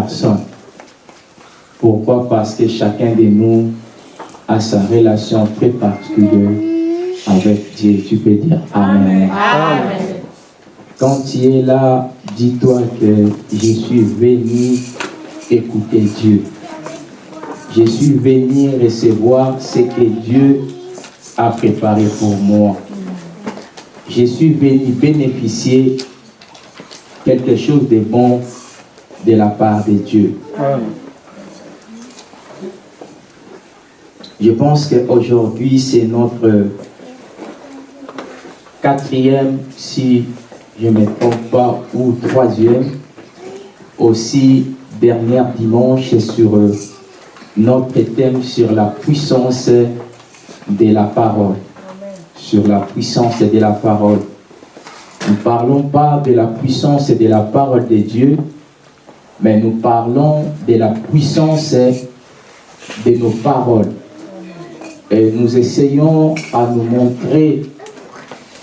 personnes. Pourquoi? Parce que chacun de nous a sa relation très particulière avec Dieu. Tu peux dire Amen. Amen. Quand tu es là, dis-toi que je suis venu écouter Dieu. Je suis venu recevoir ce que Dieu a préparé pour moi. Je suis venu bénéficier quelque chose de bon de la part de Dieu. Je pense qu'aujourd'hui, c'est notre quatrième, si je ne me trompe pas, ou troisième, aussi dernière dimanche sur euh, notre thème sur la puissance de la parole. Sur la puissance de la parole. Nous ne parlons pas de la puissance de la parole de Dieu, mais nous parlons de la puissance de nos paroles. Et nous essayons à nous montrer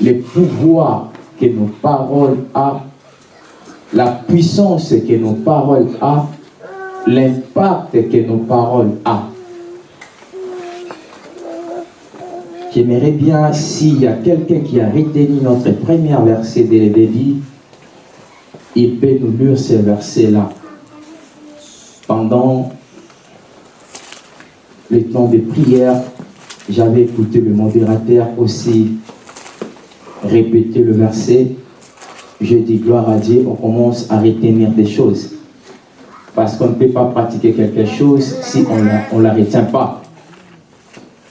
le pouvoir que nos paroles ont, la puissance que nos paroles ont, l'impact que nos paroles ont. J'aimerais bien, s'il y a quelqu'un qui a retenu notre premier verset de débit, il peut nous lire ce verset-là. Pendant le temps de prière, j'avais écouté le modérateur aussi répéter le verset. Je dis gloire à Dieu, on commence à retenir des choses. Parce qu'on ne peut pas pratiquer quelque chose si on ne la retient pas.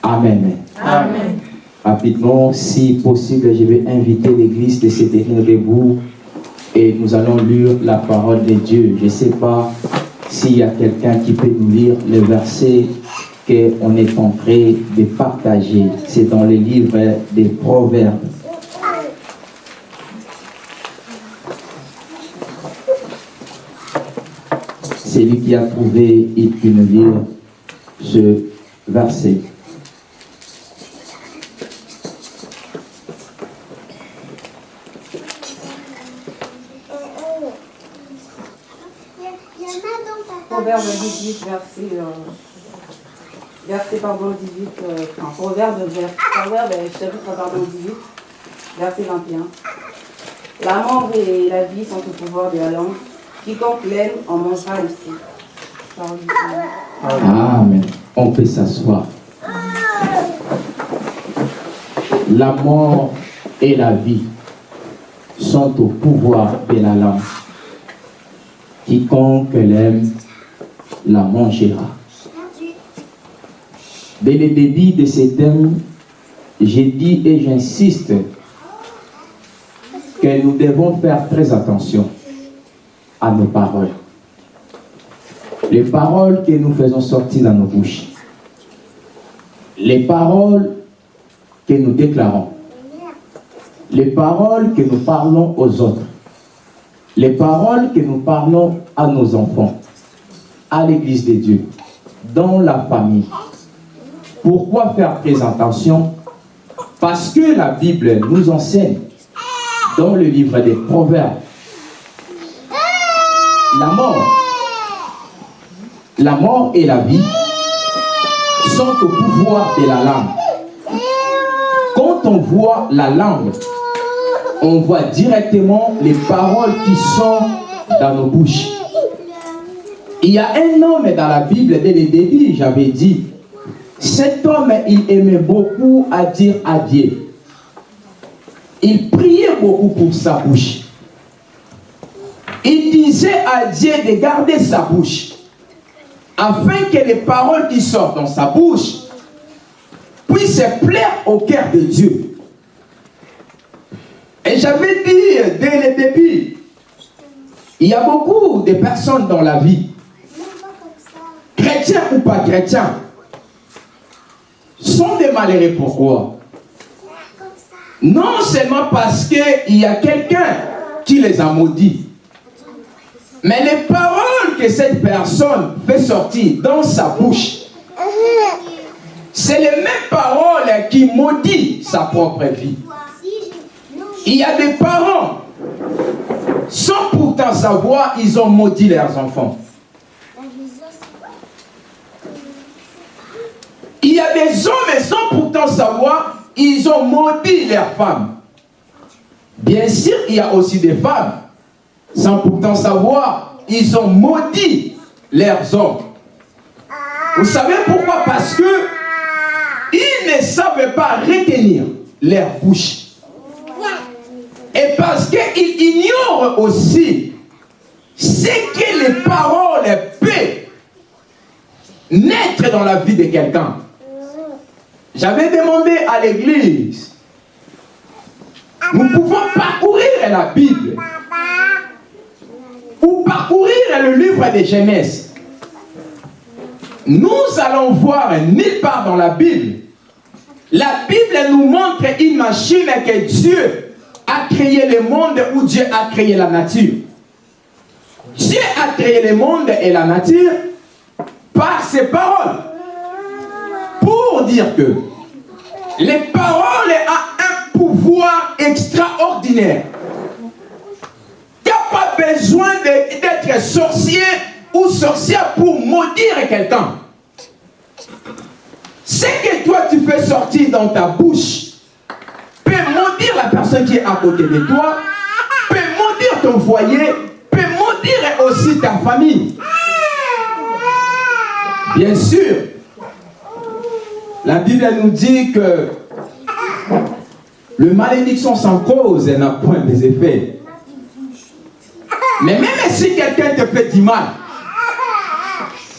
Amen. Amen. Rapidement, si possible, je vais inviter l'église de se tenir debout et nous allons lire la parole de Dieu. Je ne sais pas s'il y a quelqu'un qui peut nous lire le verset qu'on est en train de partager. C'est dans le livre des Proverbes. Celui qui a trouvé, il peut nous lire ce verset. Proverbe 18, verset, euh, verset pardon, 18, euh, Proverbe, euh, chapitre pardon, 18, verset 21. La mort et la vie sont au pouvoir de la langue. Quiconque l'aime en mangera aussi. Amen. On peut s'asseoir. La mort et la vie sont au pouvoir de la langue. Quiconque l'aime la mangera. Dès le début de ce thème, j'ai dit et j'insiste que nous devons faire très attention à nos paroles. Les paroles que nous faisons sortir dans nos bouches, les paroles que nous déclarons, les paroles que nous parlons aux autres, les paroles que nous parlons à nos enfants, à l'église de Dieu, dans la famille. Pourquoi faire très attention Parce que la Bible nous enseigne dans le livre des Proverbes la mort la mort et la vie sont au pouvoir de la langue. Quand on voit la langue, on voit directement les paroles qui sont dans nos bouches. Il y a un homme dans la Bible, dès le début, j'avais dit, cet homme, il aimait beaucoup à dire à Dieu. Il priait beaucoup pour sa bouche. Il disait à Dieu de garder sa bouche afin que les paroles qui sortent dans sa bouche puissent plaire au cœur de Dieu. Et j'avais dit dès le début, il y a beaucoup de personnes dans la vie, chrétiens ou pas chrétiens, sont des malheureux. Pourquoi Non seulement parce qu'il y a quelqu'un qui les a maudits, mais les paroles que cette personne fait sortir dans sa bouche, c'est les mêmes paroles qui maudit sa propre vie. Il y a des parents, sans pourtant savoir, ils ont maudit leurs enfants. Il y a des hommes, sans pourtant savoir, ils ont maudit leurs femmes. Bien sûr, il y a aussi des femmes, sans pourtant savoir, ils ont maudit leurs hommes. Vous savez pourquoi? Parce que ils ne savent pas retenir leur bouche. Et parce qu'ils ignorent aussi ce que les paroles peuvent naître dans la vie de quelqu'un. J'avais demandé à l'église, nous pouvons parcourir la Bible ou parcourir le livre des Genèse. Nous allons voir nulle part dans la Bible. La Bible nous montre une machine que Dieu a créé le monde ou Dieu a créé la nature. Dieu a créé le monde et la nature par ses paroles. Pour dire que les paroles ont un pouvoir extraordinaire. Il n'y a pas besoin d'être sorcier ou sorcière pour maudire quelqu'un. Ce que toi tu fais sortir dans ta bouche peut maudire la personne qui est à côté de toi, peut maudire ton foyer, peut maudire aussi ta famille. Bien sûr, la Bible nous dit que le malédiction sans cause n'a point des effets. Mais même si quelqu'un te fait du mal,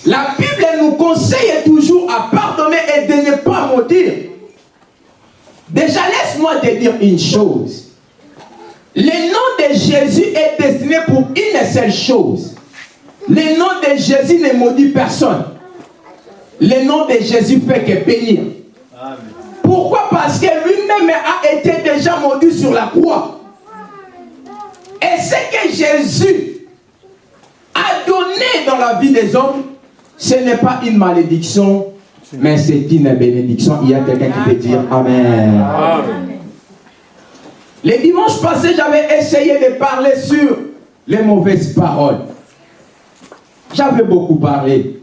la Bible nous conseille toujours à pardonner et de ne pas maudire. Déjà, laisse-moi te dire une chose. Le nom de Jésus est destiné pour une seule chose. Le nom de Jésus ne maudit personne. Le nom de Jésus fait que bénir. Pourquoi? Parce que lui-même a été déjà maudit sur la croix. Et ce que Jésus a donné dans la vie des hommes, ce n'est pas une malédiction, mais c'est une bénédiction. Il y a quelqu'un qui peut dire Amen. Amen. Les dimanches passés, j'avais essayé de parler sur les mauvaises paroles. J'avais beaucoup parlé.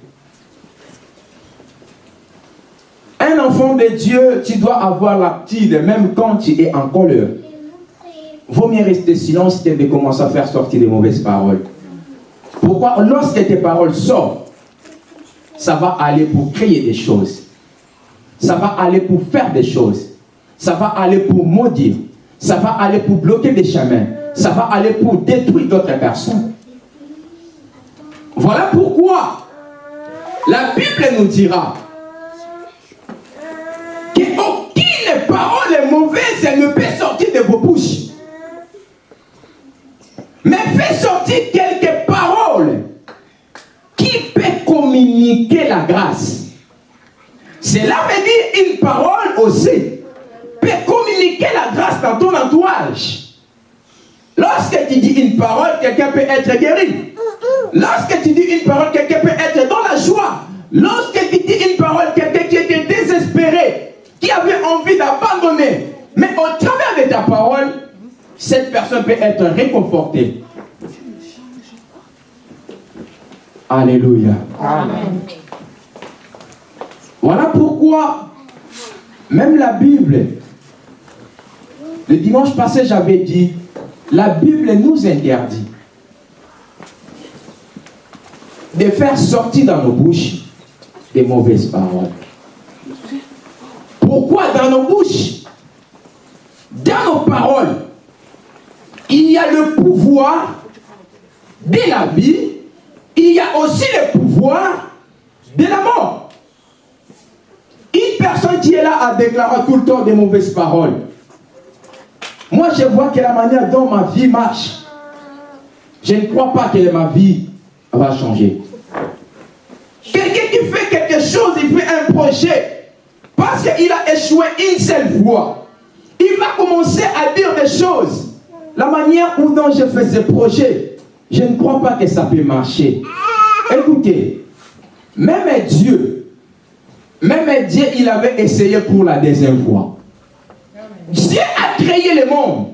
Un enfant de Dieu, tu dois avoir l'aptitude, même quand tu es en colère. Vaut mieux rester silence que de commencer à faire sortir des mauvaises paroles. Pourquoi? Lorsque tes paroles sortent, ça va aller pour créer des choses. Ça va aller pour faire des choses. Ça va aller pour maudire. Ça va aller pour bloquer des chemins. Ça va aller pour détruire d'autres personnes. Voilà pourquoi la Bible nous dira qu'aucune parole mauvaise ne peut sortir de vos bouches. Mais fais sortir quelques paroles qui peuvent communiquer la grâce. Cela veut dire une parole aussi peut communiquer la grâce dans ton entourage. Lorsque tu dis une parole, quelqu'un peut être guéri. Lorsque tu dis une parole, quelqu'un peut être dans la joie. Lorsque tu dis une parole, quelqu'un qui était désespéré, qui avait envie d'abandonner, mais au travers de ta parole, cette personne peut être réconfortée. Alléluia. Amen. Voilà pourquoi, même la Bible, le dimanche passé, j'avais dit, la Bible nous interdit de faire sortir dans nos bouches des mauvaises paroles. Pourquoi dans nos bouches, dans nos paroles, il y a le pouvoir de la vie, il y a aussi le pouvoir de la mort. Une personne qui est là à déclarer tout le temps des mauvaises paroles. Moi, je vois que la manière dont ma vie marche, je ne crois pas que ma vie va changer. Quelqu'un qui fait quelque chose, il fait un projet, parce qu'il a échoué une seule fois, il va commencer à dire des choses. La manière dont je fais ce projet, je ne crois pas que ça peut marcher. Écoutez, même Dieu, même Dieu, il avait essayé pour la deuxième fois. Dieu a créé le monde.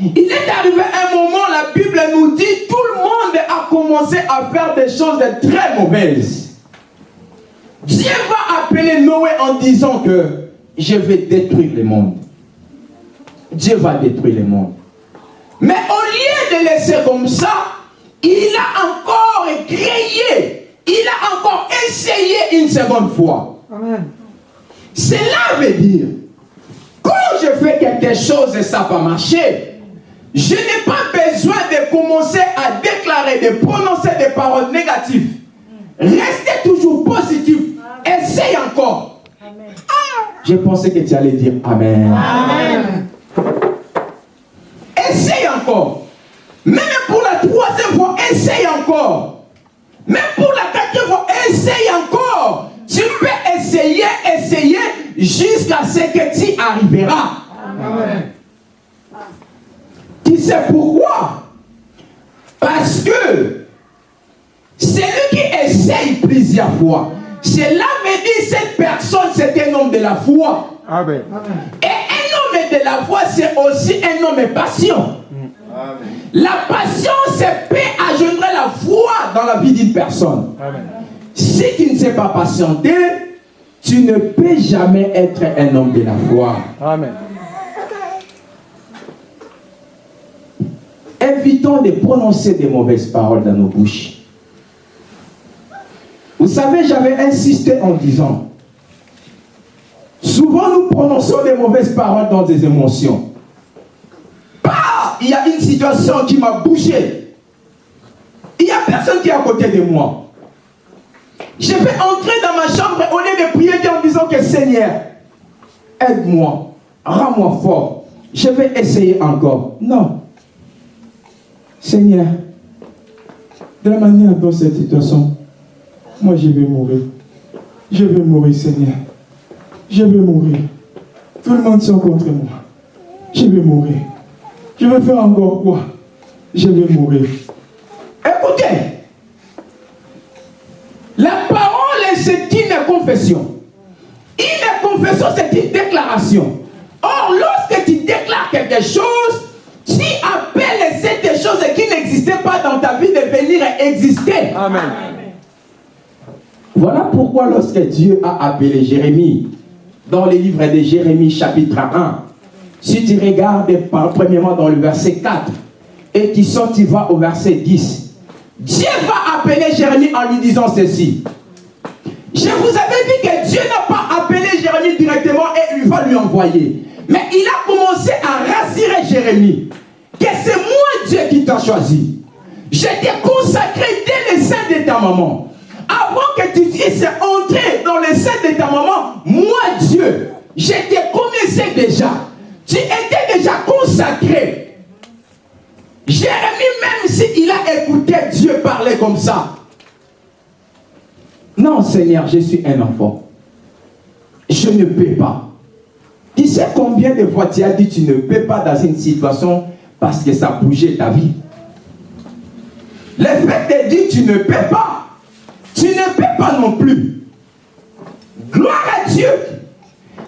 Il est arrivé un moment, la Bible nous dit, tout le monde a commencé à faire des choses très mauvaises. Dieu va appeler Noé en disant que je vais détruire le monde. Dieu va détruire le monde. Mais au lieu de laisser comme ça, il a encore créé, il a encore essayé une seconde fois. Amen. Cela veut dire, quand je fais quelque chose et ça va marcher, je n'ai pas besoin de commencer à déclarer, de prononcer des paroles négatives. Restez toujours positif. Essaye encore. Amen. Je pensais que tu allais dire Amen. Amen. Essaye encore. Même pour la troisième fois, essaye encore. Même pour la quatrième fois, essaye encore. Tu peux essayer, essayer jusqu'à ce que tu arriveras. Amen. Tu sais pourquoi? Parce que c'est lui qui essaye plusieurs fois. Cela me dit cette personne, c'est un homme de la foi. Amen. Et un homme de la foi, c'est aussi un homme patient. La patience, c'est peut engendrer la foi dans la vie d'une personne. Si tu ne sais pas patienter, tu ne peux jamais être un homme de la foi. Amen. Évitons de prononcer des mauvaises paroles dans nos bouches. Vous savez, j'avais insisté en disant, souvent nous prononçons des mauvaises paroles dans des émotions. Bah, il y a une situation qui m'a bougé. Il n'y a personne qui est à côté de moi. Je vais entrer dans ma chambre au lieu de prier en disant que Seigneur, aide-moi, rends-moi fort. Je vais essayer encore. Non. Seigneur, de la manière dans cette situation, moi je vais mourir. Je vais mourir, Seigneur. Je vais mourir. Tout le monde sont contre moi. Je vais mourir. Je vais faire encore quoi? Je vais mourir. Écoutez, la parole c'est une confession. Une confession, c'est une déclaration. Or, lorsque tu déclares quelque chose, tu appelles cette chose qui n'existait pas dans ta vie de venir exister. Amen. Voilà pourquoi lorsque Dieu a appelé Jérémie, dans le livre de Jérémie chapitre 1, si tu regardes premièrement dans le verset 4, et tu sors, tu vas au verset 10, Dieu va appeler Jérémie en lui disant ceci. Je vous avais dit que Dieu n'a pas appelé Jérémie directement et il va lui envoyer. Mais il a commencé à rassurer Jérémie que c'est moi Dieu qui t'a choisi. Je t'ai consacré dès le sein de ta maman avant que tu puisses entrer dans le sein de ta maman, moi Dieu, je te connaissais déjà. Tu étais déjà consacré. Jérémie, même s'il a écouté Dieu parler comme ça. Non, Seigneur, je suis un enfant. Je ne peux pas. Tu sais combien de fois tu as dit tu ne peux pas dans une situation parce que ça bougeait ta vie. Le fait de dire tu ne peux pas, tu ne peux pas non plus. Gloire à Dieu.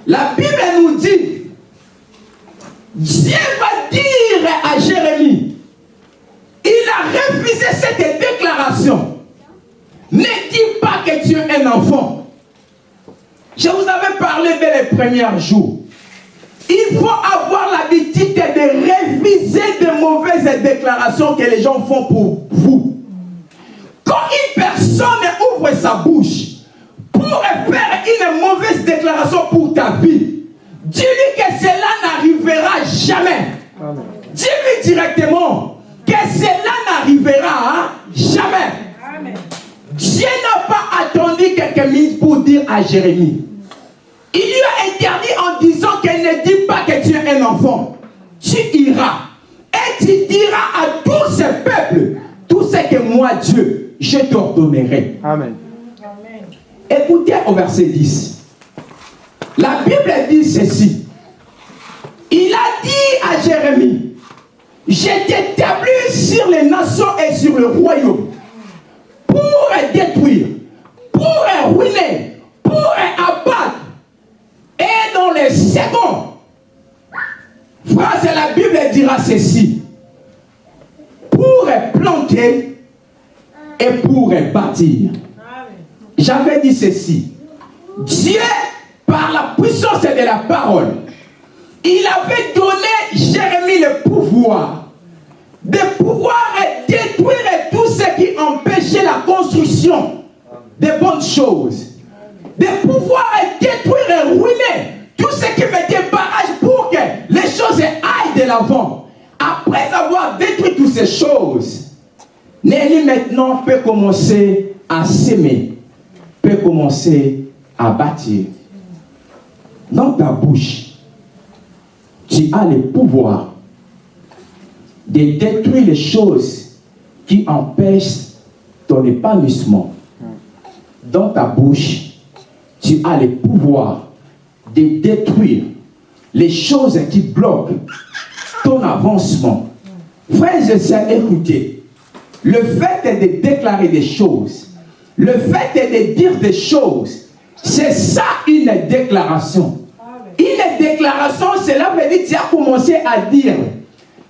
La Bible nous dit, Dieu va dire à Jérémie, il a refusé cette déclaration. Ne dis pas que tu es un enfant. Je vous avais parlé dès les premiers jours. Il faut avoir l'habitude de refuser de mauvaises déclarations que les gens font pour vous. Quand une personne ouvre sa bouche pour faire une mauvaise déclaration pour ta vie, dis-lui que cela n'arrivera jamais. Dis-lui directement que cela n'arrivera jamais. Dieu n'a pas attendu quelques minutes pour dire à Jérémie. Il lui a interdit en disant qu'elle ne dit pas que tu es un enfant. Tu iras et tu diras à tous ces peuples tout ce que moi, Dieu, je t'ordonnerai. Amen. Écoutez au verset 10. La Bible dit ceci. Il a dit à Jérémie, je t'établis sur les nations et sur le royaume pour détruire, pour ruiner, pour abattre. Et dans les secondes, Phrase, la Bible dira ceci. Pour planter et pour bâtir. J'avais dit ceci. Dieu, par la puissance de la parole, il avait donné Jérémie le pouvoir de pouvoir détruire tout ce qui empêchait la construction des bonnes choses. De pouvoir détruire et ruiner tout ce qui mettait barrage pour que les choses aillent de l'avant. Après avoir détruit toutes ces choses, Nelly maintenant peut commencer à s'aimer, peut commencer à bâtir. Dans ta bouche, tu as le pouvoir de détruire les choses qui empêchent ton épanouissement. Dans ta bouche, tu as le pouvoir de détruire les choses qui bloquent ton avancement. Frères et sœurs, écoutez, le fait de déclarer des choses, le fait de dire des choses, c'est ça une déclaration. Une déclaration, cela veut dire que tu as commencé à dire,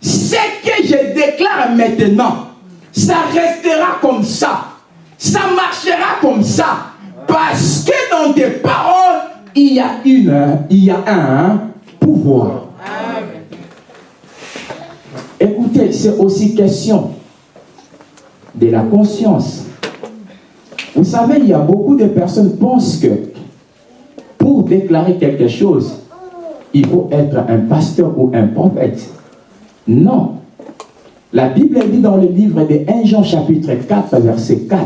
ce que je déclare maintenant, ça restera comme ça. Ça marchera comme ça. Parce que dans tes paroles, il y a, une, il y a un pouvoir. Écoutez, c'est aussi question de la conscience. Vous savez, il y a beaucoup de personnes qui pensent que pour déclarer quelque chose, il faut être un pasteur ou un prophète. Non. La Bible dit dans le livre de 1 Jean chapitre 4, verset 4,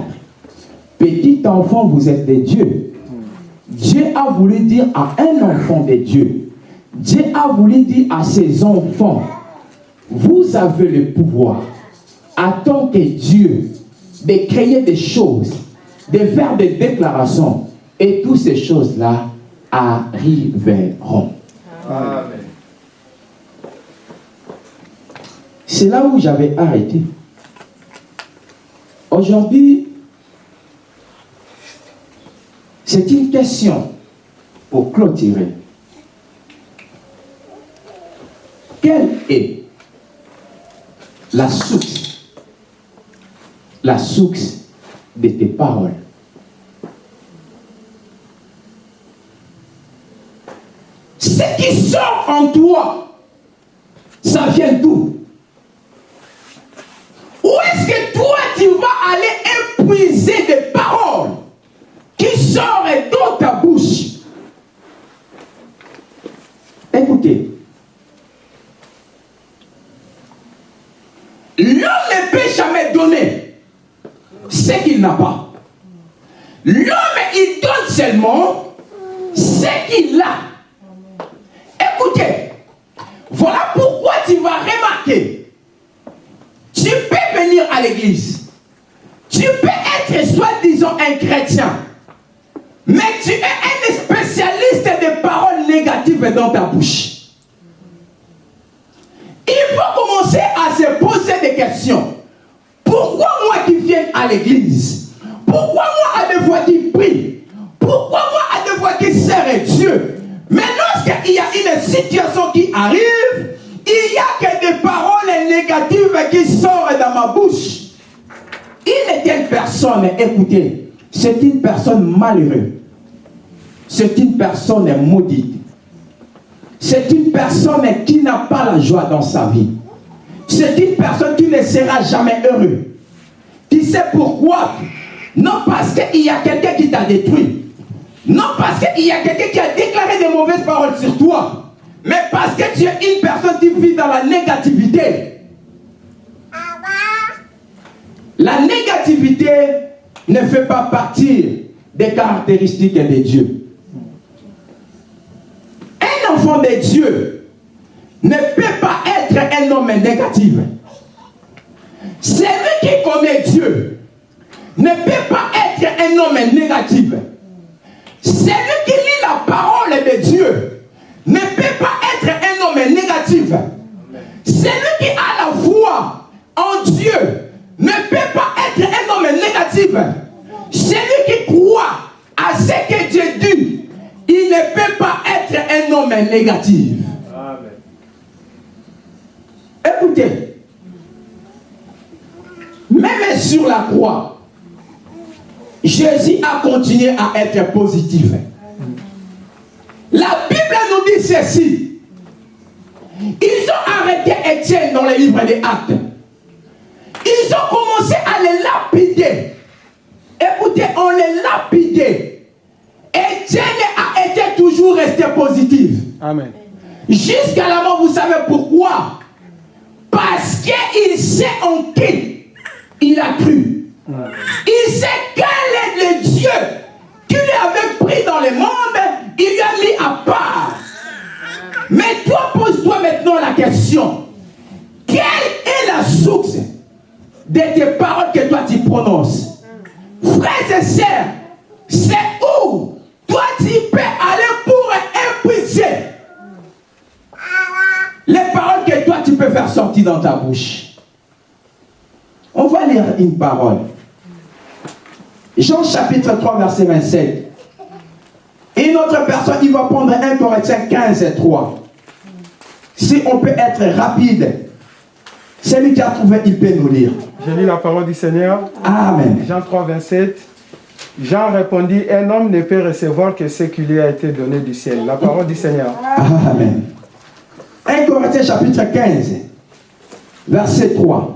Petit enfant, vous êtes des dieux. Dieu a voulu dire à un enfant de Dieu, Dieu a voulu dire à ses enfants, vous avez le pouvoir, en tant que Dieu, de créer des choses, de faire des déclarations, et toutes ces choses-là arriveront. Amen. C'est là où j'avais arrêté. Aujourd'hui, c'est une question pour clôturer. Quelle est la source, la source de tes paroles. Ce qui sort en toi, ça vient d'où? Où est-ce que toi tu vas aller épuiser des paroles qui sortent dans ta bouche? Écoutez, l'homme ne peut jamais donner ce qu'il n'a pas. L'homme, il donne seulement ce qu'il a. Écoutez, voilà pourquoi tu vas remarquer. Tu peux venir à l'église. Tu peux être soi-disant un chrétien. Mais tu es un spécialiste des paroles négatives dans ta bouche. Il faut commencer à se poser des questions. Pourquoi moi qui viens à l'église Pourquoi moi à des fois qui prie Pourquoi moi à des fois qui sert Dieu Mais lorsqu'il y a une situation qui arrive, il n'y a que des paroles négatives qui sortent dans ma bouche. Une telle personne, écoutez, c'est une personne malheureuse. C'est une personne maudite. C'est une personne qui n'a pas la joie dans sa vie. C'est une personne qui ne sera jamais heureux. Tu sais pourquoi? Non parce qu'il y a quelqu'un qui t'a détruit. Non parce qu'il y a quelqu'un qui a déclaré des mauvaises paroles sur toi. Mais parce que tu es une personne qui vit dans la négativité. La négativité ne fait pas partie des caractéristiques de Dieu. Un enfant de Dieu ne peut pas être un homme négatif. Celui qui connaît Dieu ne peut pas être un homme négatif. Celui qui lit la parole de Dieu ne peut pas être un homme négatif. Celui qui a la foi en Dieu ne peut pas être un homme négatif. Celui qui croit à ce que Dieu dit, il ne peut pas être un homme négatif. Écoutez, même sur la croix, Jésus a continué à être positif. La Bible nous dit ceci. Ils ont arrêté Étienne dans les livres des actes. Ils ont commencé à les lapider. Écoutez, on les lapidait. Étienne a été toujours resté positif. Amen. Jusqu'à la mort, vous savez pourquoi? Parce qu'il sait en qui il a cru. Il sait quel est le Dieu qui lui avait pris dans les mondes, il lui a mis à part. Mais toi, pose-toi maintenant la question. Quelle est la source de tes paroles que toi tu prononces? Frères et sœurs, c'est où? Toi tu peux aller pour épuiser les paroles que toi tu peux faire sortir dans ta bouche. On va lire une parole. Jean chapitre 3, verset 27. Et une autre personne, il va prendre 1 Corinthiens 15 et 3. Si on peut être rapide, celui qui a trouvé, il peut nous lire. Je lis la parole du Seigneur. Amen. Jean 3, 27. Jean répondit, un homme ne peut recevoir que ce qui lui a été donné du ciel. La parole du Seigneur. Amen. 1 Corinthiens chapitre 15, verset 3.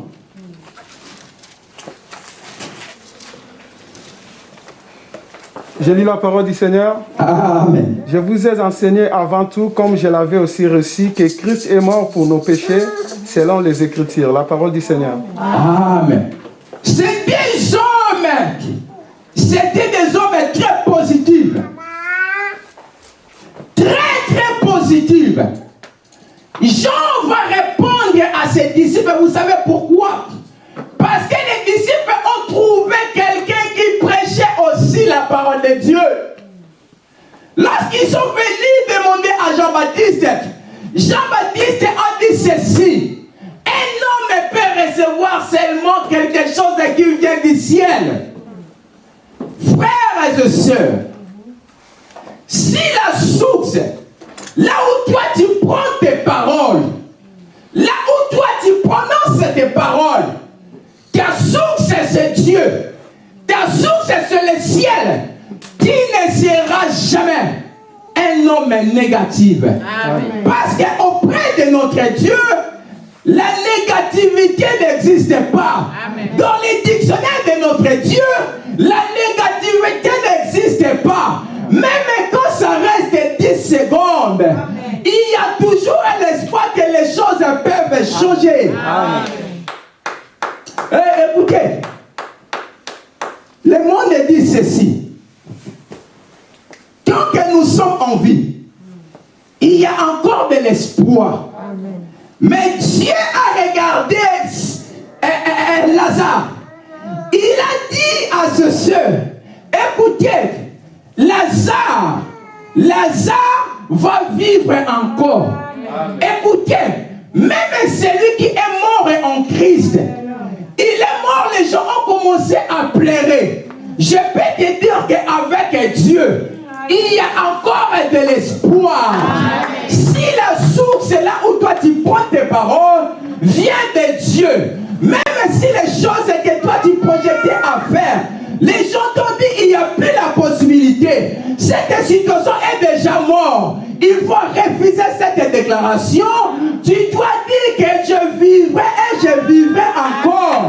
Je lis la parole du Seigneur. Amen. Je vous ai enseigné avant tout, comme je l'avais aussi reçu, que Christ est mort pour nos péchés, selon les Écritures. La parole du Seigneur. Amen. C'est des hommes. C'était des hommes très positifs. Très, très positifs. Jean va répondre à ses disciples. Vous savez pourquoi? Parce que les disciples ont trouvé prêchait la parole de Dieu. Lorsqu'ils sont venus demander à Jean-Baptiste, Jean-Baptiste a dit ceci. Un homme peut recevoir seulement quelque chose qui vient du ciel. Frères et sœurs, si la source, là où toi tu prends tes paroles, là où toi tu prononces tes paroles, ta source c'est Dieu, ta source c'est le ciel, tu ne seras jamais un homme négatif. Parce qu'auprès de notre Dieu, la négativité n'existe pas. Dans les dictionnaires de notre Dieu, la négativité n'existe pas. Même quand ça reste 10 secondes, il y a toujours l'espoir que les choses peuvent changer. Eh, écoutez, le monde dit ceci. Tant que nous sommes en vie, il y a encore de l'espoir. Mais Dieu a regardé euh, euh, euh, Lazare. Il a dit à ce soeur, écoutez, Lazare, Lazare va vivre encore. Écoutez, même celui qui est mort en Christ, il est mort, les gens ont commencé à pleurer. Je peux te dire qu'avec Dieu, il y a encore de l'espoir. Si la source est là où toi tu prends tes paroles, vient de Dieu. Même si les choses que toi tu projetais à faire, les gens t'ont dit il n'y a plus la possibilité. Cette situation est déjà morte. Il faut refuser cette déclaration. Tu dois dire que je vivrai et je vivrai encore.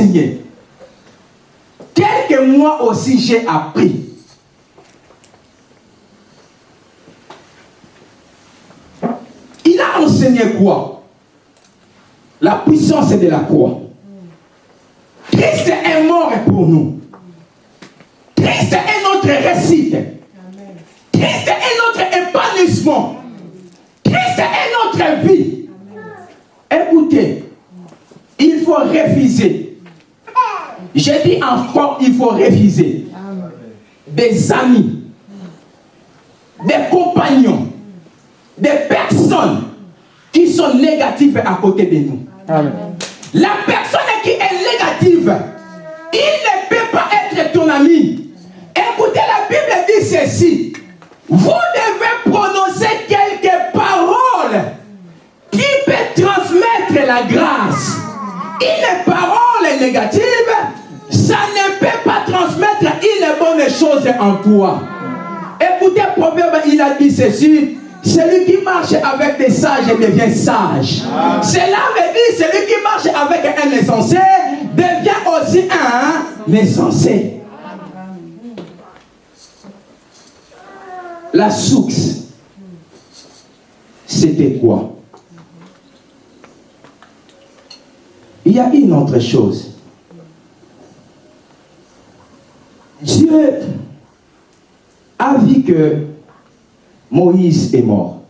Enseigné. Quelques mois aussi j'ai appris. Il a enseigné quoi? La puissance de la croix. Christ est mort pour nous. Christ est notre récit. Christ est notre épanouissement. Christ est notre vie. Écoutez, il faut refuser. J'ai dit encore, il faut refuser. Des amis, des compagnons, des personnes qui sont négatives à côté de nous. La personne qui est négative, il ne peut pas être ton ami. Écoutez, la Bible dit ceci. Vous devez prononcer quelques paroles qui peut transmettre la grâce. Une parole négative, une bonne chose en toi. Écoutez, Proverbe, il a dit ceci. Celui qui marche avec des sages devient sage. Cela veut dire celui qui marche avec un insensé devient aussi un insensé. La source, c'était quoi? Il y a une autre chose. Dieu a vu que Moïse est mort.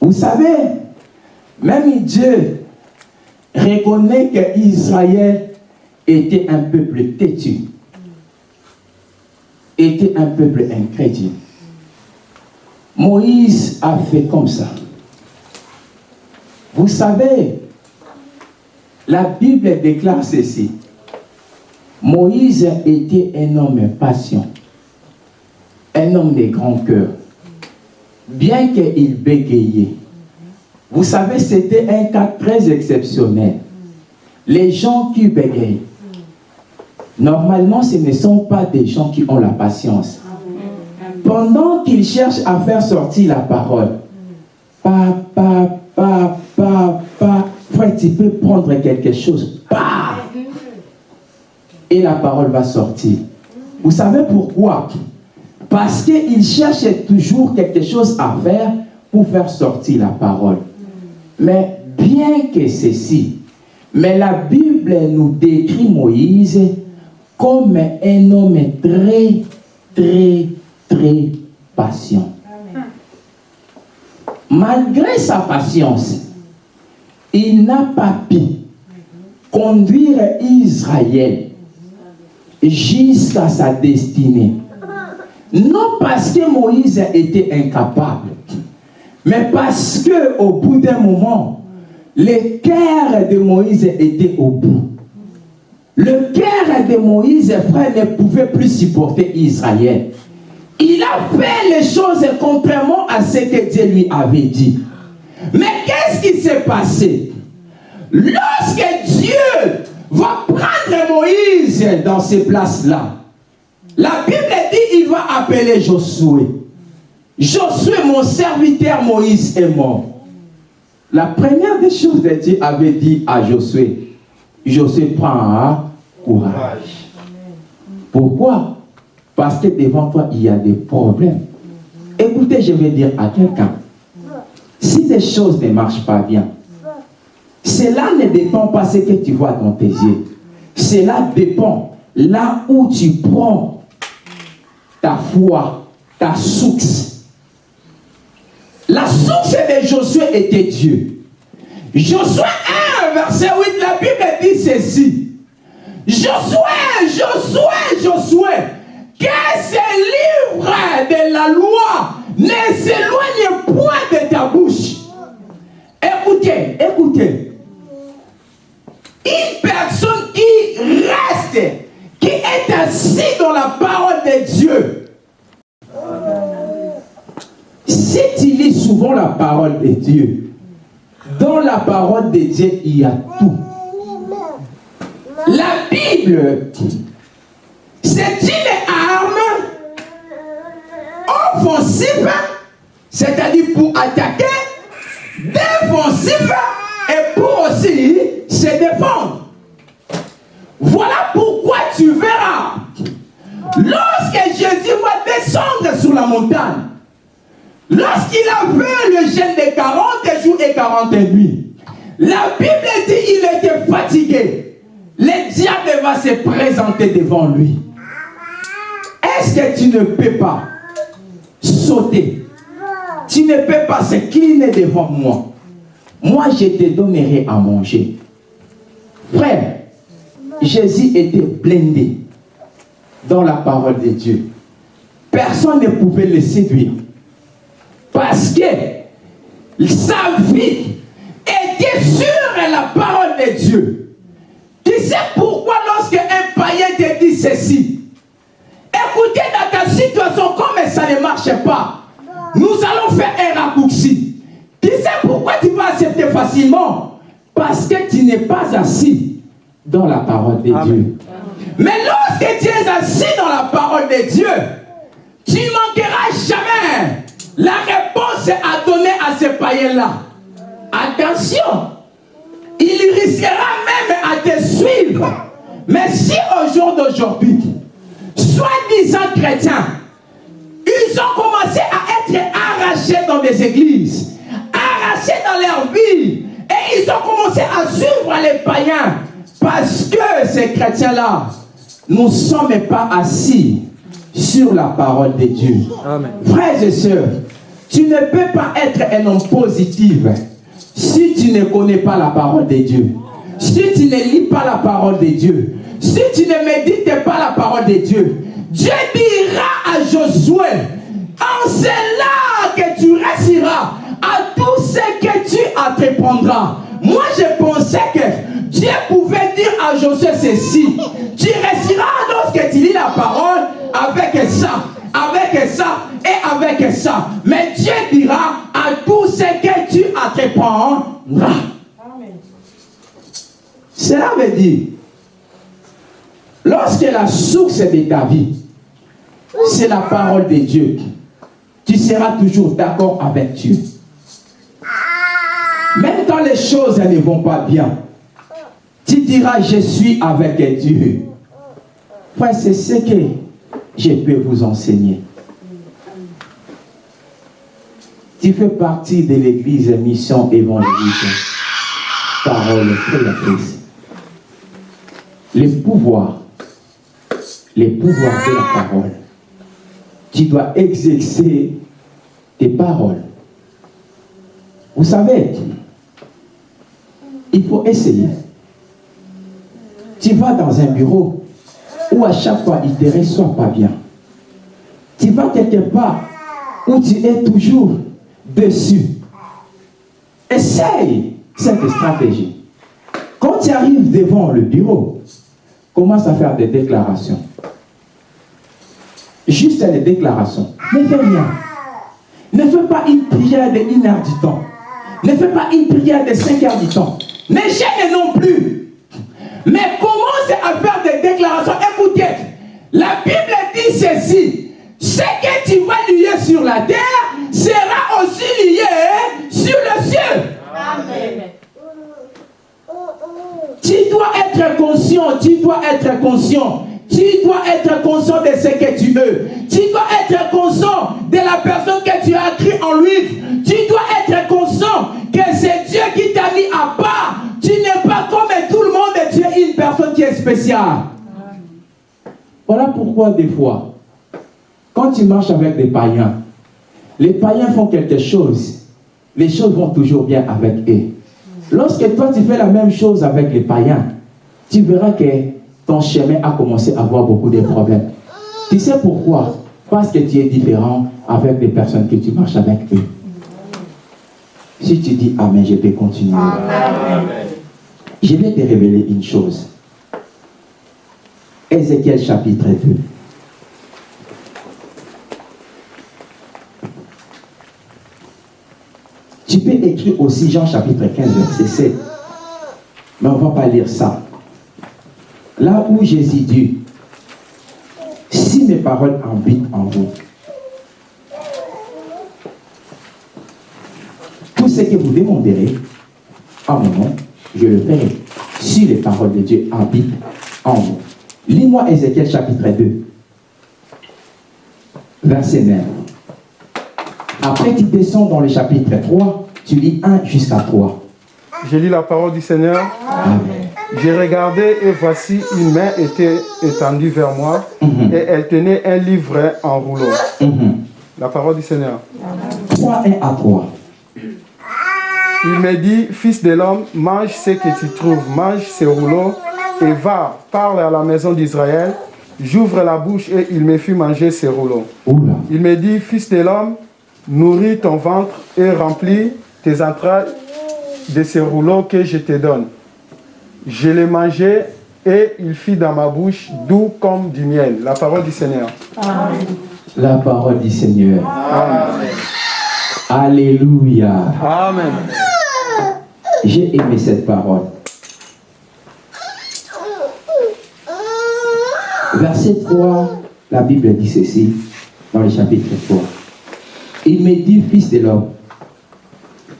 Vous savez, même Dieu reconnaît que Israël était un peuple têtu, était un peuple incrédule. Moïse a fait comme ça. Vous savez, la Bible déclare ceci. Moïse était un homme patient, un homme de grand cœur, bien qu'il bégayait. Vous savez, c'était un cas très exceptionnel. Les gens qui bégayent, normalement, ce ne sont pas des gens qui ont la patience. Pendant qu'ils cherchent à faire sortir la parole, papa, papa, papa, tu peux prendre quelque chose, et la parole va sortir. Vous savez pourquoi? Parce qu'il cherche toujours quelque chose à faire pour faire sortir la parole. Mais bien que ceci, mais la Bible nous décrit Moïse comme un homme très, très, très patient. Malgré sa patience, il n'a pas pu conduire Israël jusqu'à sa destinée. Non parce que Moïse était incapable, mais parce que au bout d'un moment, le cœur de Moïse était au bout. Le cœur de Moïse, frère, ne pouvait plus supporter Israël. Il a fait les choses contrairement à ce que Dieu lui avait dit. Mais qu'est-ce qui s'est passé? Lorsque Dieu va prendre Moïse dans ces places-là, la Bible dit il va appeler Josué. Josué, mon serviteur Moïse est mort. La première des choses que Dieu avait dit à Josué, Josué prend courage. Pourquoi? Parce que devant toi, il y a des problèmes. Écoutez, je vais dire à quelqu'un, si des choses ne marchent pas bien, cela ne dépend pas ce que tu vois dans tes yeux. Cela dépend là où tu prends ta foi, ta source. La source de Josué était Dieu. Josué 1, verset 8, la Bible dit ceci. Josué, Josué, Josué, que ce livre de la loi ne s'éloigne point de ta bouche. Écoutez, écoutez. Parole de Dieu. Si tu lis souvent la parole de Dieu, dans la parole de Dieu, il y a tout. La Bible, c'est une arme offensive, c'est-à-dire pour attaquer, défensive et aussi se défendre. Voilà pourquoi tu verras, lorsque Jésus va descendre sur la montagne, lorsqu'il a vu le jeûne de 40 jours et 40 nuits, la Bible dit qu'il était fatigué. Le diable va se présenter devant lui. Est-ce que tu ne peux pas sauter? Tu ne peux pas s'incliner devant moi. Moi, je te donnerai à manger. Frère, Jésus était blindé dans la parole de Dieu. Personne ne pouvait le séduire. Parce que sa vie était sur la parole de Dieu. Tu sais pourquoi lorsque un païen te dit ceci, écoutez dans ta situation comme ça ne marche pas, nous allons faire un raccourci. Tu sais pourquoi tu vas accepter facilement? Parce que tu n'es pas assis dans la parole de Dieu. Mais lorsque tu es assis dans la parole de Dieu, tu manqueras jamais la réponse à donner à ce païen-là. Attention, il risquera même à te suivre. Mais si au jour d'aujourd'hui, soi-disant chrétiens, ils ont commencé à être arrachés dans des églises, arrachés dans leur vie, et ils ont commencé à suivre les païens, parce que ces chrétiens-là ne sont même pas assis sur la parole de Dieu. Frères et sœurs, tu ne peux pas être un homme positif si tu ne connais pas la parole de Dieu. Si tu ne lis pas la parole de Dieu. Si tu ne médites pas la parole de Dieu. Dieu dira à Josué, en cela que tu réussiras à tout ce que tu entreprendras. Moi, je pensais que Dieu pouvait dire à Josué ceci. Tu réussiras lorsque tu lis la parole avec ça, avec ça et avec ça. Mais Dieu dira à tout ce que tu entreprendras. Cela veut dire, lorsque la source de ta vie, c'est la parole de Dieu, tu seras toujours d'accord avec Dieu. Même quand les choses ne vont pas bien, tu diras, je suis avec Dieu. Frère, c'est ce que je peux vous enseigner. Tu fais partie de l'église Mission Évangélique. Parole créatrice. Les pouvoirs, les pouvoirs de la parole. Tu dois exercer tes paroles. Vous savez, il faut essayer. Tu vas dans un bureau où à chaque fois il ne te reçoit pas bien. Tu vas quelque part où tu es toujours dessus. Essaye cette stratégie. Quand tu arrives devant le bureau, commence à faire des déclarations. Juste des déclarations. Ne fais rien. Ne fais pas une prière de 1 heure du temps. Ne fais pas une prière de 5 heures du temps. Ne gêne non plus. Mais commence à faire des déclarations. Écoutez, la Bible dit ceci. Ce que tu vas lier sur la terre sera aussi lié sur le ciel. Amen. Tu dois être conscient, tu dois être conscient. Tu dois être conscient de ce que tu veux. Tu dois être conscient de la personne que tu as écrit en lui. Tu dois être conscient que c'est Dieu qui t'a mis à part. Tu n'es pas comme tout le monde, une personne qui est spéciale. Voilà pourquoi des fois, quand tu marches avec des païens, les païens font quelque chose, les choses vont toujours bien avec eux. Lorsque toi tu fais la même chose avec les païens, tu verras que ton chemin a commencé à avoir beaucoup de problèmes. Tu sais pourquoi? Parce que tu es différent avec les personnes que tu marches avec eux. Si tu dis Amen, je peux continuer. Je vais te révéler une chose. Ézéchiel chapitre 2. Tu peux écrire aussi Jean chapitre 15, verset 7. Mais on ne va pas lire ça. Là où Jésus dit, si mes paroles habitent en vous, tout ce que vous demanderez à mon nom, je le ferai. Si les paroles de Dieu habitent en vous. Lis-moi Ézéchiel chapitre 2, verset 9. Après, tu descends dans le chapitre 3, tu lis 1 jusqu'à 3. Je lis la parole du Seigneur. J'ai regardé et voici une main était étendue vers moi Mhm. et elle tenait un livret en rouleau. Mhm. La parole du Seigneur. 3, 1 à 3. Il me dit, fils de l'homme, mange ce que tu trouves, mange ce rouleau et va, parle à la maison d'Israël. J'ouvre la bouche et il me fit manger ce rouleau. Oula. Il me dit, fils de l'homme, nourris ton ventre et remplis tes entrailles de ce rouleau que je te donne. Je l'ai mangé et il fit dans ma bouche doux comme du miel. La parole du Seigneur. La parole du Seigneur. Amen. Alléluia. Amen. J'ai aimé cette parole. Verset 3, la Bible dit ceci dans le chapitre 3. Il me dit, fils de l'homme,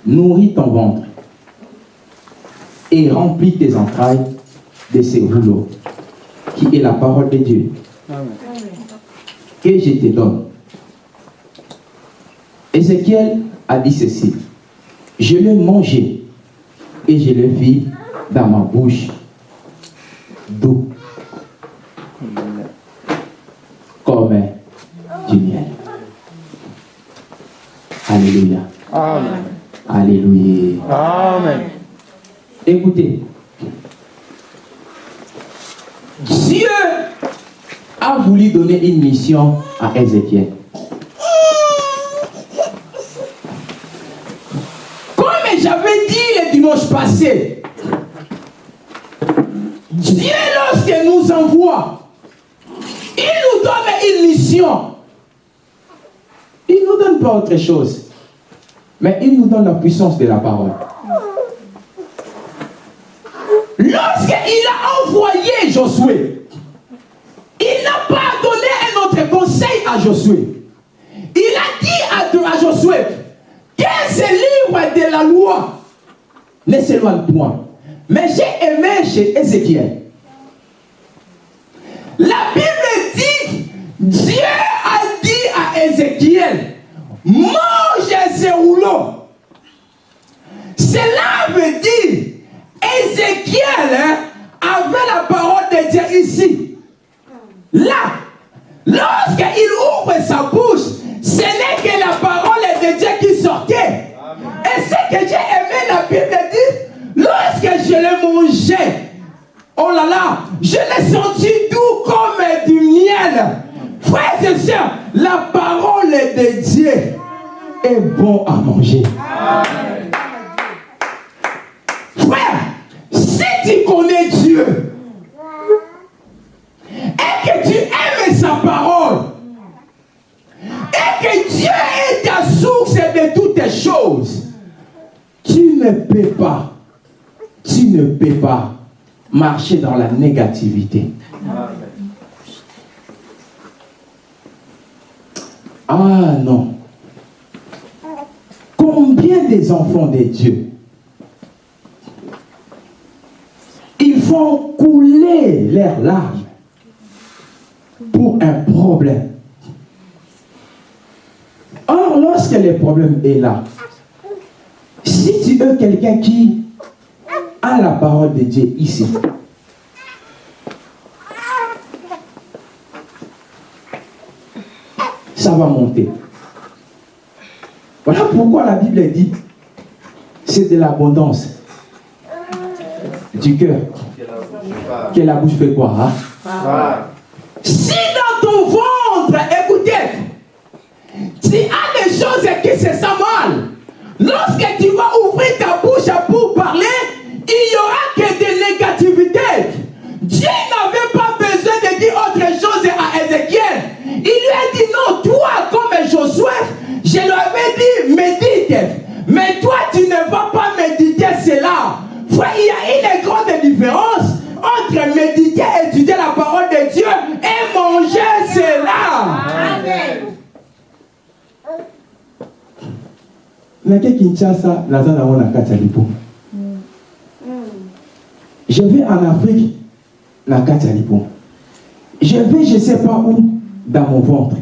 nourris ton ventre et remplis tes entrailles de ces rouleaux, qui est la parole de Dieu, Amen. que je te donne. Ézéchiel a dit ceci. Je l'ai mangé et je le vis dans ma bouche doux comme du miel. Alléluia. Amen. Alléluia. Amen. Écoutez. Dieu a voulu donner une mission à Ézéchiel. Comme j'avais dit le dimanche Dieu, lorsqu'il nous envoie, il nous donne une mission. Il ne nous donne pas autre chose. Mais il nous donne la puissance de la parole. Lorsqu'il a envoyé Josué, il n'a pas donné un autre conseil à Josué. Il a dit à, à Josué que ce livre de la loi ne s'éloigne point. Mais j'ai aimé chez Ézéchiel. La Bible dit, Dieu a dit à Ézéchiel, mange ce rouleau. Cela veut dire, Ézéchiel hein, avait la parole de Dieu ici. Là, lorsqu'il ouvre sa bouche, ce n'est que la parole de Dieu qui sortait. Et ce que j'ai aimé, la Bible dit, lorsque je l'ai mangé, oh là là, je l'ai senti doux comme du miel. Frères et sœurs, la parole de Dieu est bon à manger. Frère, si tu connais Dieu et que tu aimes sa parole et que Dieu est ta source de toutes choses, tu ne peux pas, tu ne peux pas marcher dans la négativité. Ah non. Combien des enfants de Dieu ils font couler leurs larmes pour un problème. Or, lorsque le problème est là, si tu veux quelqu'un qui a la parole de Dieu ici, ça va monter. Voilà pourquoi la Bible dit, c'est de l'abondance du cœur que la bouche fait quoi hein? Si dans ton ventre, écoutez, tu as des choses qui se sentent mal, lorsque tu vas ouvrir ta médite. Mais toi, tu ne vas pas méditer cela. Frère, il y a une grande différence entre méditer, étudier la parole de Dieu et manger cela. nake kinshasa naza nango na kati ya lipo Je vais en Afrique. Je vais, je ne sais pas où, dans mon ventre.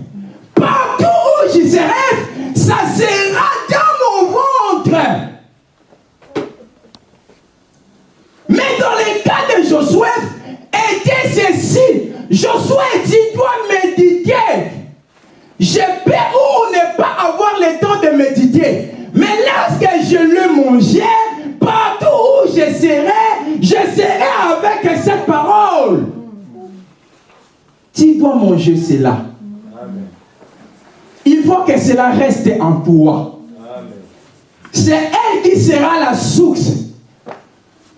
Manger cela. Il faut que cela reste en toi. C'est elle qui sera la source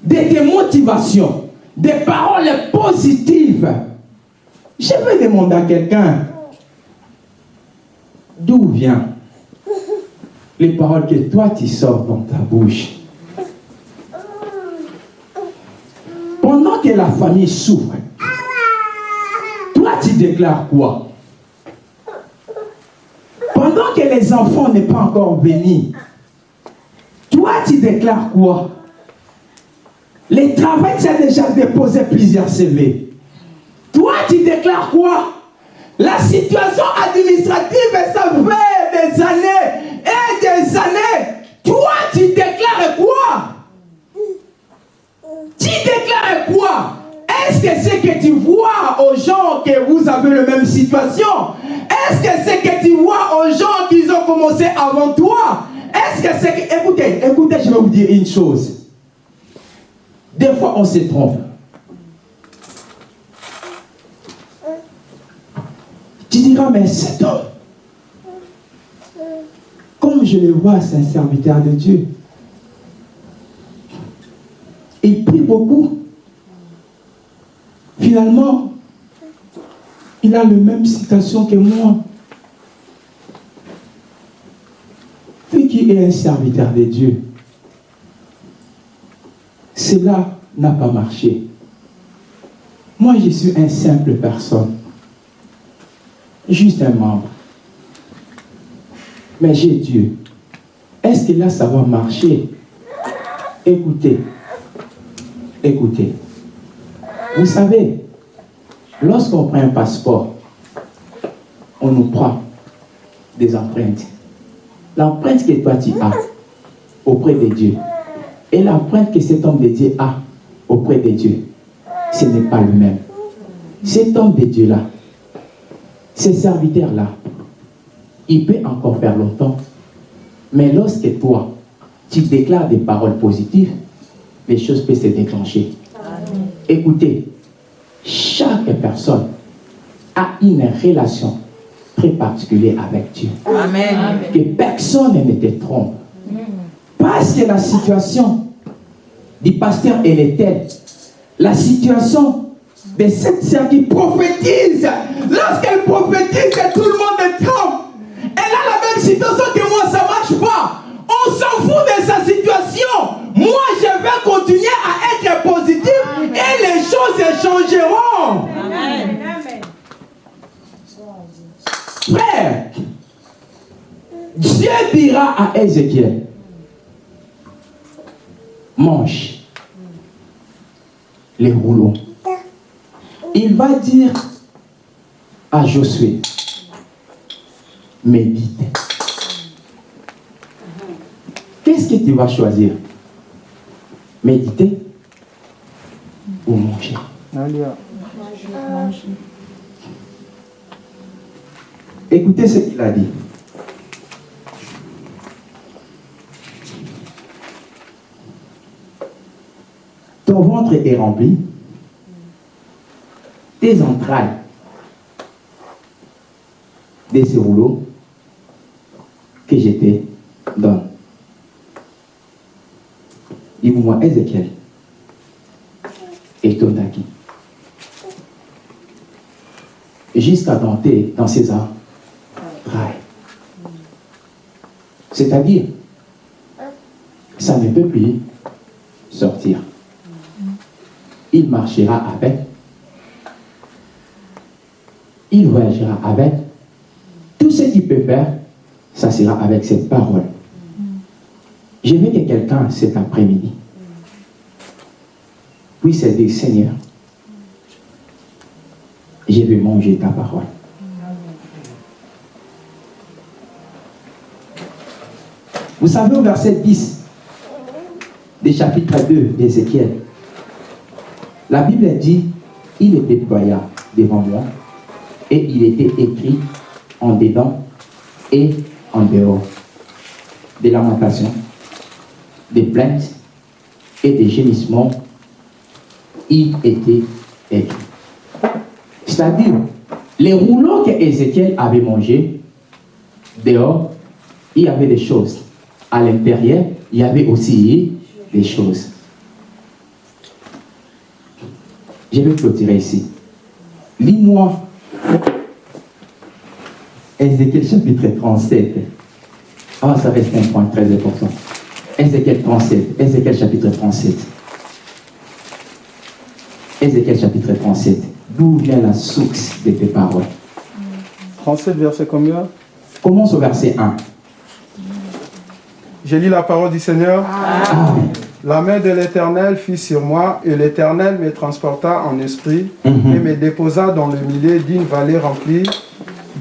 de tes motivations, des paroles positives. Je vais demander à quelqu'un, d'où vient les paroles que toi tu sors dans ta bouche Pendant que la famille souffre, tu déclares quoi? Pendant que les enfants n'est pas encore bénis, toi tu déclares quoi? Les travail, tu as déjà déposé plusieurs CV. Toi tu déclares quoi? La situation administrative, ça fait des années et des années. Toi tu déclares quoi? Tu déclares quoi? Est-ce que c'est que tu vois aux gens que vous avez la même situation? Est-ce que c'est que tu vois aux gens qui ont commencé avant toi? Est-ce que c'est que... Écoutez, écoutez, je vais vous dire une chose. Des fois, on se trompe. Tu diras, mais cet homme, comme je le vois, c'est un serviteur de Dieu. Il prie beaucoup. Finalement, il a la même situation que moi. Lui qui est un serviteur de Dieu, cela n'a pas marché. Moi, je suis un simple personne. Juste un membre. Mais j'ai Dieu. Est-ce que là, ça va marcher? Écoutez, Écoutez, vous savez, lorsqu'on prend un passeport, on nous prend des empreintes. L'empreinte que toi tu as auprès de Dieu et l'empreinte que cet homme de Dieu a auprès de Dieu, ce n'est pas le même. Cet homme de Dieu-là, ce serviteur-là, il peut encore faire longtemps. Mais lorsque toi, tu déclares des paroles positives, les choses peuvent se déclencher. Écoutez, chaque personne a une relation très particulière avec Dieu. Amen. Que personne ne te trompe. Parce que la situation du pasteur, elle est telle. La situation de cette sœur qui prophétise, lorsqu'elle prophétise, tout le monde est trompe. Elle a la même situation que moi, ça ne marche pas. On s'en fout de sa situation. Moi, je vais continuer à être positif choses changeront. Amen. Frère, Dieu dira à Ézéchiel, mange les rouleaux. Il va dire à Josué, médite. Qu'est-ce que tu vas choisir? Méditer? Écoutez ce qu'il a dit. Ton ventre est rempli, tes entrailles de ce rouleau que je te donne. Dis-moi, Ézéchiel, et Tonaki, jusqu'à tenter dans ses entrailles. C'est-à-dire, ça ne peut plus sortir. Il marchera avec, il voyagera avec. Tout ce qu'il peut faire, ça sera avec cette parole. Je veux que quelqu'un cet après-midi puisse dire, Seigneur, je vais manger ta parole. Vous savez au verset 10 du chapitre 2 d'Ézéchiel, la Bible dit, il était déploya devant moi et il était écrit en dedans et en dehors des lamentations, des plaintes et des gémissements. Il était écrit. C'est-à-dire, les rouleaux que Ézéchiel avait mangés, dehors, il y avait des choses. À l'intérieur, il y avait aussi des choses. Je vais clôturer ici. Lis-moi Ézéchiel chapitre 37. Ah, ça reste un point très important. Ézéchiel 37. Ézéchiel chapitre 37. Ézéchiel chapitre 37. D'où vient la source de tes paroles? 37, verset combien? Commence au verset 1. J'ai lu la parole du Seigneur. Amen. La main de l'Éternel fut sur moi, et l'Éternel me transporta en esprit Mhm. et me déposa dans le milieu d'une vallée remplie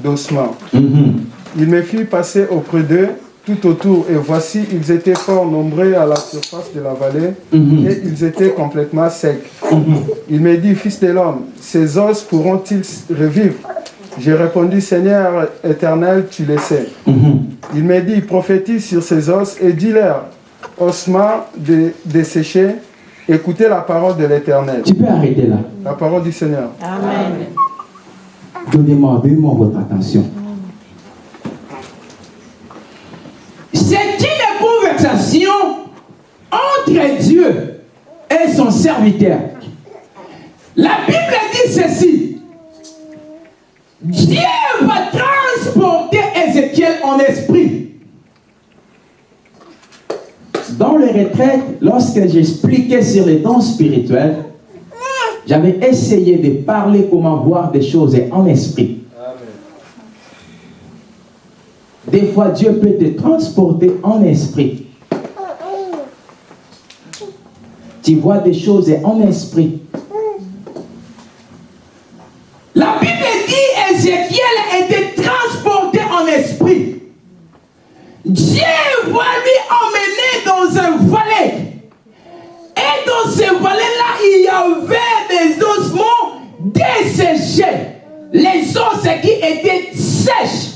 d'ossements. Mhm. Il me fit passer auprès d'eux tout autour, et voici, ils étaient fort nombreux à la surface de la vallée, Mhm. et ils étaient complètement secs. Mhm. Il me dit, Fils de l'homme, ces os pourront-ils revivre? J'ai répondu, Seigneur éternel, tu le sais. Mhm. Il me dit, prophétise sur ces os et dis-leur, ossements de- desséchés, écoutez la parole de l'éternel. Tu peux arrêter là. La parole du Seigneur. Amen. Donnez-moi, donnez-moi votre attention. C'est une conversation entre Dieu et son serviteur. La Bible dit ceci. Dieu va transporter Ézéchiel en esprit. Dans les retraites, lorsque j'expliquais sur les dons spirituels, j'avais essayé de parler comment voir des choses en esprit. Des fois, Dieu peut te transporter en esprit. Tu vois des choses en esprit. La Bible dit Ézéchiel était transporté en esprit. Dieu va lui emmener dans un valet. Et dans ce valet-là, il y avait des ossements desséchés. Les os qui étaient sèches.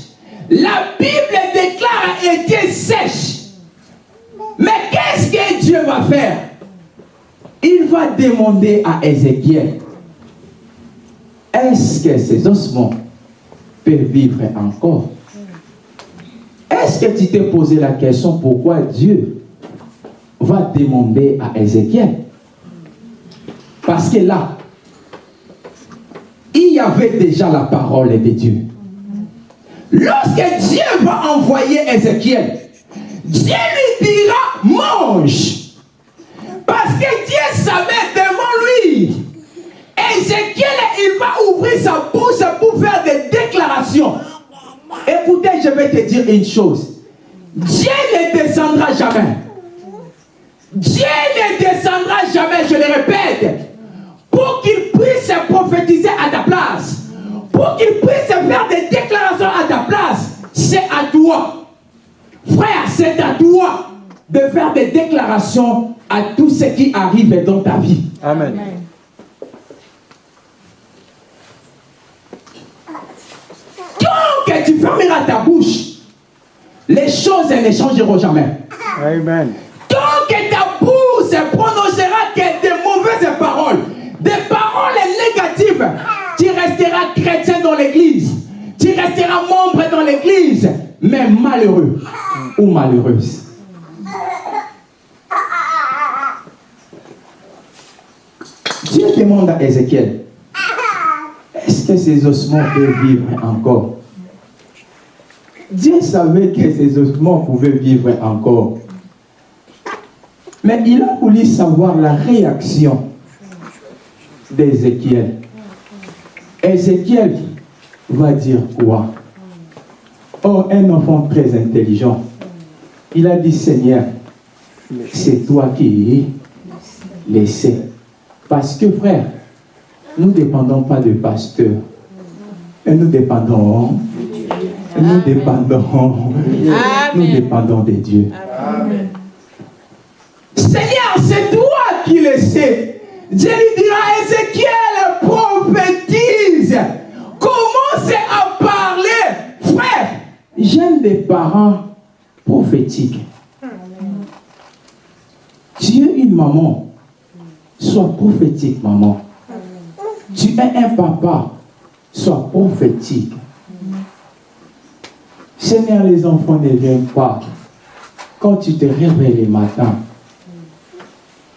La Bible déclare étaient sèches. Mais qu'est-ce que Dieu va faire? Il va demander à Ézéchiel, est-ce que ces ossements peuvent vivre encore? Est-ce que tu t'es posé la question pourquoi Dieu va demander à Ézéchiel? Parce que là, il y avait déjà la parole de Dieu. Lorsque Dieu va envoyer Ézéchiel, Dieu lui dira mange. Parce que Dieu savait devant lui. Ézéchiel, il va ouvrir sa bouche pour faire des déclarations. Écoutez, je vais te dire une chose. Dieu ne descendra jamais. Dieu ne descendra jamais, je le répète, pour qu'il puisse prophétiser à ta place, pour qu'il puisse faire des déclarations. C'est à toi. Frère, c'est à toi de faire des déclarations à tout ce qui arrive dans ta vie. Amen. Tant que tu fermeras ta bouche, les choses ne changeront jamais. Amen. Tant que ta bouche prononcera que des mauvaises paroles, des paroles négatives, tu resteras chrétien dans l'église. Tu resteras membre l'église, mais malheureux ou malheureuse. Dieu demande à Ézéchiel, est-ce que ces ossements peuvent vivre encore? Dieu savait que ces ossements pouvaient vivre encore. Mais il a voulu savoir la réaction d'Ézéchiel. Ézéchiel va dire quoi? Oh, un enfant très intelligent. Il a dit, Seigneur, c'est toi qui laissé. Parce que, frère, nous ne dépendons pas de pasteurs. Et nous dépendons. Nous dépendons. Nous dépendons de Dieu. Seigneur, c'est toi qui le sais. Dieu lui dira, Ézéchiel j'aime des parents prophétiques. Tu es une maman. Sois prophétique, maman. Tu es un papa. Sois prophétique. Seigneur, les enfants ne viennent pas. Quand tu te réveilles le matin,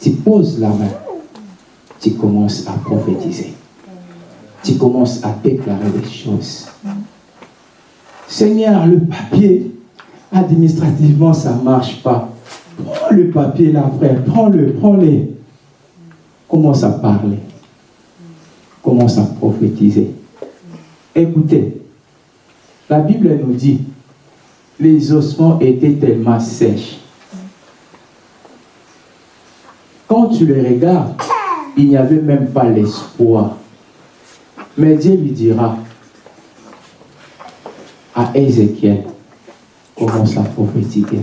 tu poses la main, tu commences à prophétiser. Tu commences à déclarer des choses. Seigneur, le papier, administrativement, ça ne marche pas. Prends le papier là, frère, prends-le, prends-le. Commence à parler. Commence à prophétiser. Écoutez, la Bible nous dit, les ossements étaient tellement sèches. Quand tu les regardes, il n'y avait même pas l'espoir. Mais Dieu lui dira à Ézéchiel, commence à prophétiser.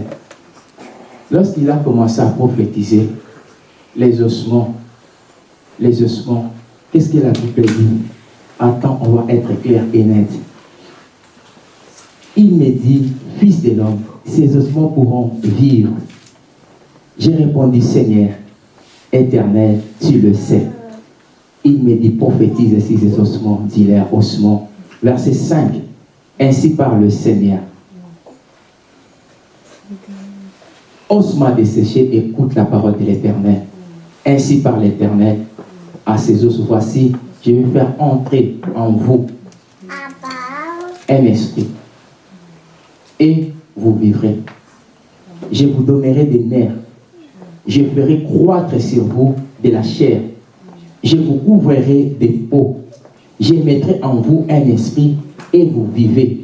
Lorsqu'il a commencé à prophétiser, les ossements, les ossements, qu'est-ce que la Bible dit Attends, on va être clair et net. Il me dit, fils de l'homme, ces ossements pourront vivre. J'ai répondu, Seigneur, éternel, tu le sais. Il me dit, prophétise ces ossements, dit-leur ossements. Verset 5, ainsi par le Seigneur. Osement desséché, écoute la parole de l'Éternel. Ainsi par l'Éternel, à ces os, voici, je vais faire entrer en vous un esprit. Et vous vivrez. Je vous donnerai des nerfs. Je ferai croître sur vous de la chair. Je vous couvrirai des peaux. Je mettrai en vous un esprit et vous vivez.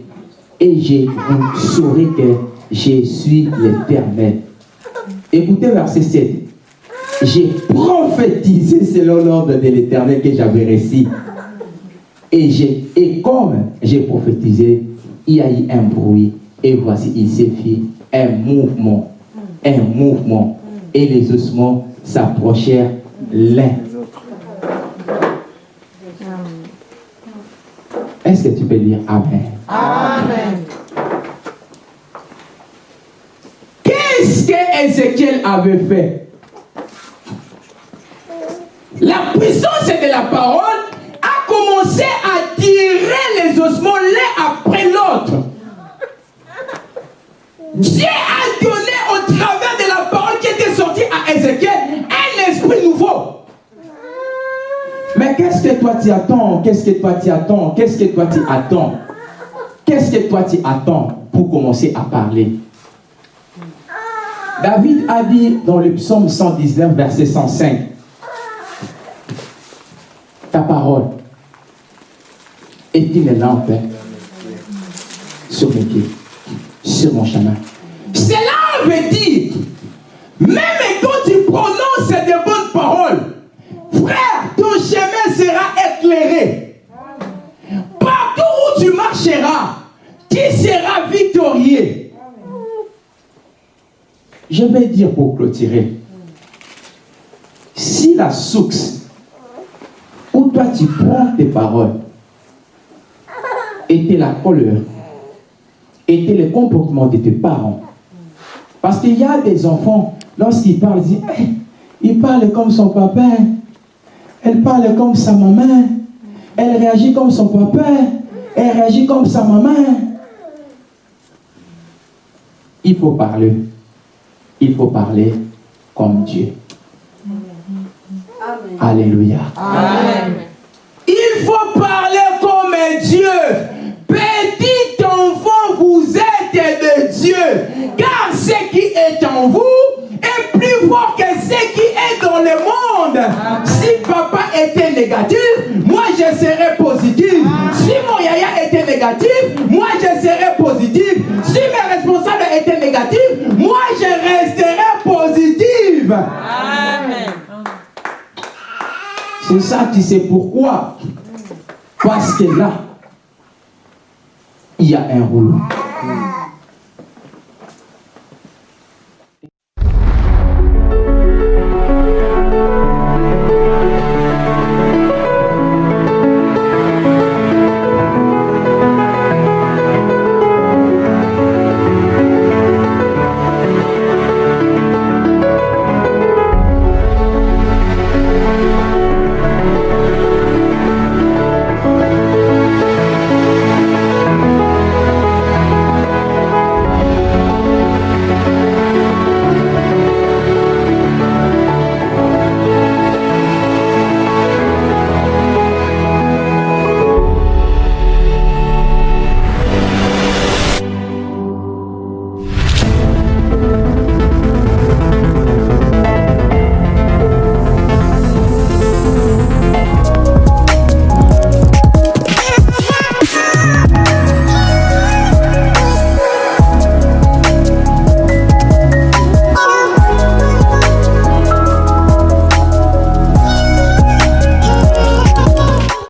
Et je vous saurai que je suis l'Éternel. Écoutez verset 7. J'ai prophétisé selon l'ordre de l'Éternel que j'avais réussi. Et, et comme j'ai prophétisé, il y a eu un bruit. Et voici, il s'est fait un mouvement. Un mouvement. Et les ossements s'approchèrent l'un. Est-ce que tu peux dire Amen? Amen. Qu'est-ce que Ézéchiel avait fait? La puissance de la parole a commencé à tirer les ossements l'un après l'autre. Dieu a qu'est-ce que toi tu attends? Qu'est-ce que toi tu attends? Qu'est-ce que toi tu attends? Qu'est-ce que toi tu attends pour commencer à parler? David a dit dans le psaume 119, verset 105, ta parole est une lampe sur mes pieds, sur mon chemin. Cela veut dire, même quand tu prononces de bonnes paroles, frère, Partout où tu marcheras, tu seras victorieux. Je vais dire pour clôturer, si la source où toi tu prends tes paroles était la colère, était le comportement de tes parents, parce qu'il y a des enfants, lorsqu'ils parlent, ils disent, hey, il parle comme son papa, elle parle comme sa maman, elle réagit comme son papa, elle réagit comme sa maman. Il faut parler il faut parler comme Dieu. Amen. Alléluia. Amen. Il faut parler comme Dieu. Petit enfant, vous êtes de Dieu. Car ce qui est en vous est plus fort que ce qui est dans le monde. Était négatif, moi je serais positif. Si mon yaya était négatif, moi je serais positif. Si mes responsables étaient négatifs, moi je resterais positive. Amen. C'est ça, tu sais pourquoi Parce que là, il y a un rouleau.